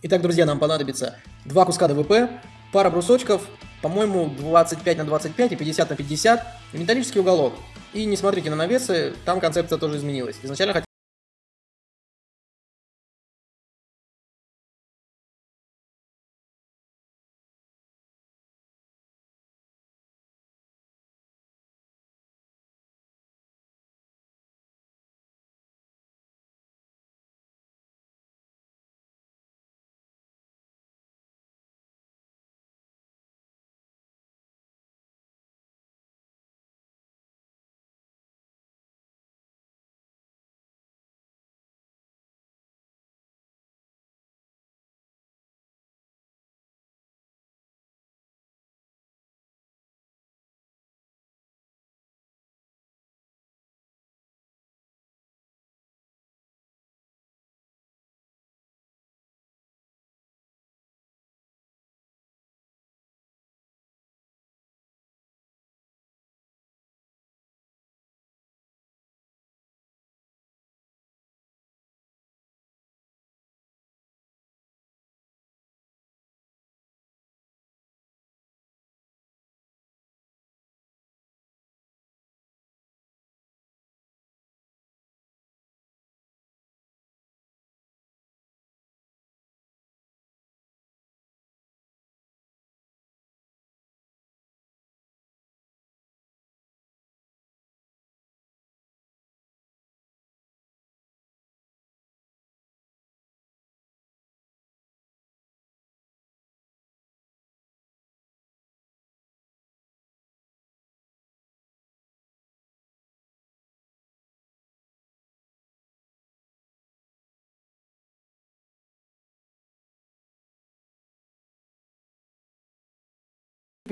Итак, друзья, нам понадобится два куска ДВП, пара брусочков, по-моему, 25 на 25 и 50 на 50, и металлический уголок. И не смотрите на навесы, там концепция тоже изменилась. Изначально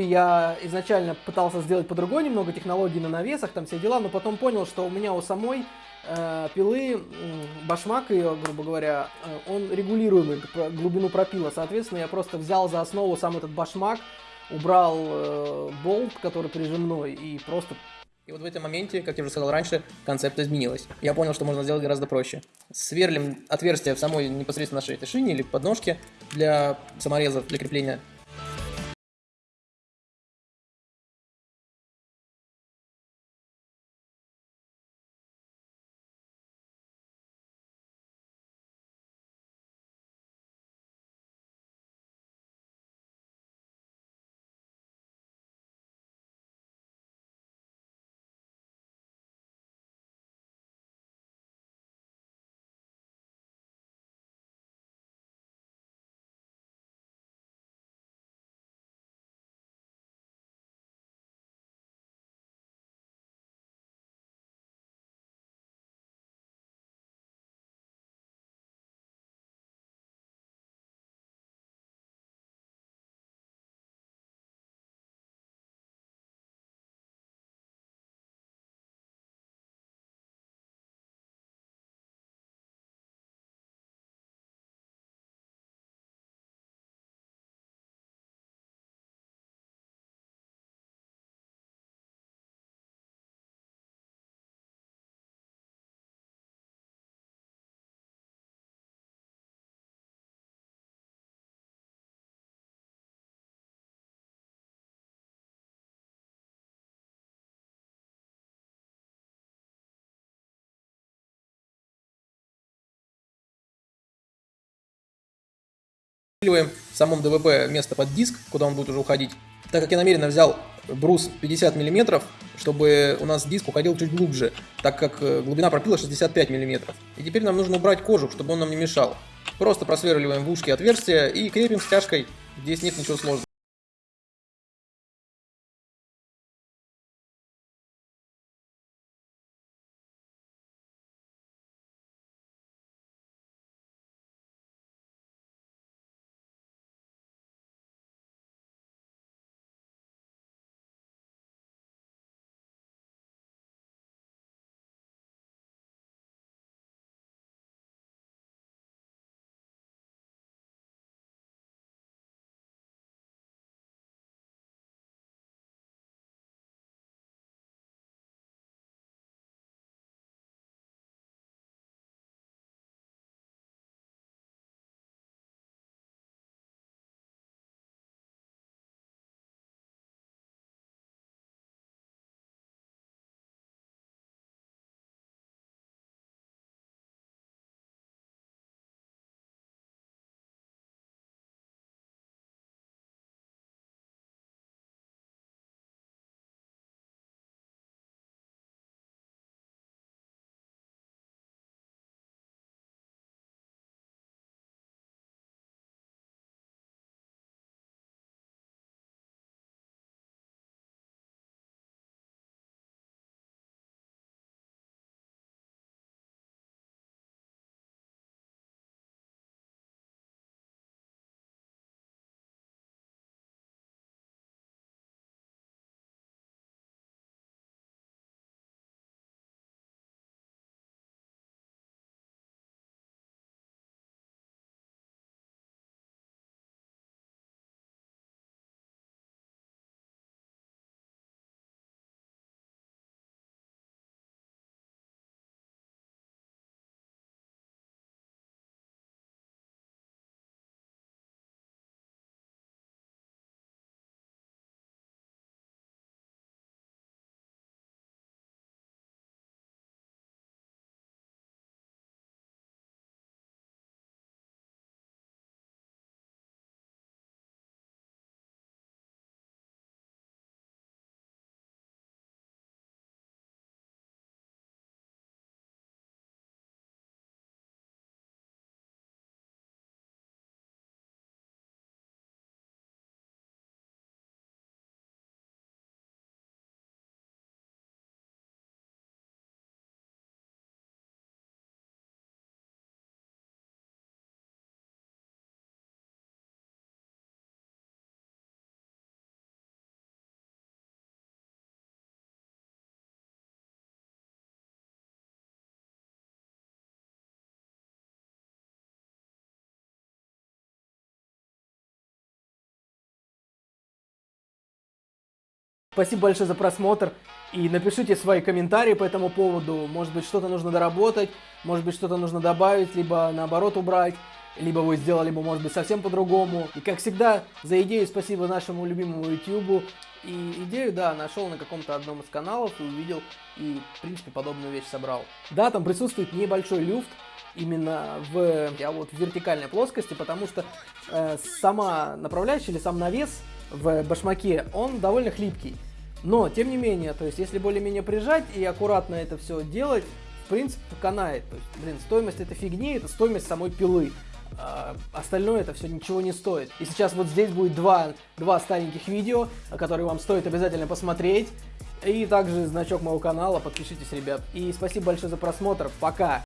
Я изначально пытался сделать по-другому немного технологии на навесах, там все дела, но потом понял, что у меня у самой э, пилы, э, башмак ее, грубо говоря, э, он регулируемый, глубину пропила. Соответственно, я просто взял за основу сам этот башмак, убрал э, болт, который прижимной, и просто... И вот в этом моменте, как я уже сказал раньше, концепция изменилась. Я понял, что можно сделать гораздо проще. Сверлим отверстие в самой непосредственно нашей этой шине или подножке для саморезов, для крепления Усиливаем в самом ДВП место под диск, куда он будет уже уходить. Так как я намеренно взял брус 50 мм, чтобы у нас диск уходил чуть глубже, так как э, глубина пропила 65 мм. И теперь нам нужно убрать кожух, чтобы он нам не мешал. Просто просверливаем в ушки отверстия и крепим стяжкой. Здесь нет ничего сложного. Спасибо большое за просмотр. И напишите свои комментарии по этому поводу. Может быть, что-то нужно доработать, может быть, что-то нужно добавить, либо наоборот убрать. Либо вы сделали бы, может быть, совсем по-другому. И, как всегда, за идею спасибо нашему любимому YouTube. И идею, да, нашел на каком-то одном из каналов и увидел, и, в принципе, подобную вещь собрал. Да, там присутствует небольшой люфт, именно в, а вот в вертикальной плоскости, потому что э, сама направляющая или сам навес в башмаке, он довольно хлипкий. Но, тем не менее, то есть, если более-менее прижать и аккуратно это все делать, в принципе, канает. То есть, блин, стоимость этой фигни, это стоимость самой пилы. А, остальное это все ничего не стоит. И сейчас вот здесь будет два, два стареньких видео, которые вам стоит обязательно посмотреть. И также значок моего канала, подпишитесь, ребят. И спасибо большое за просмотр, пока!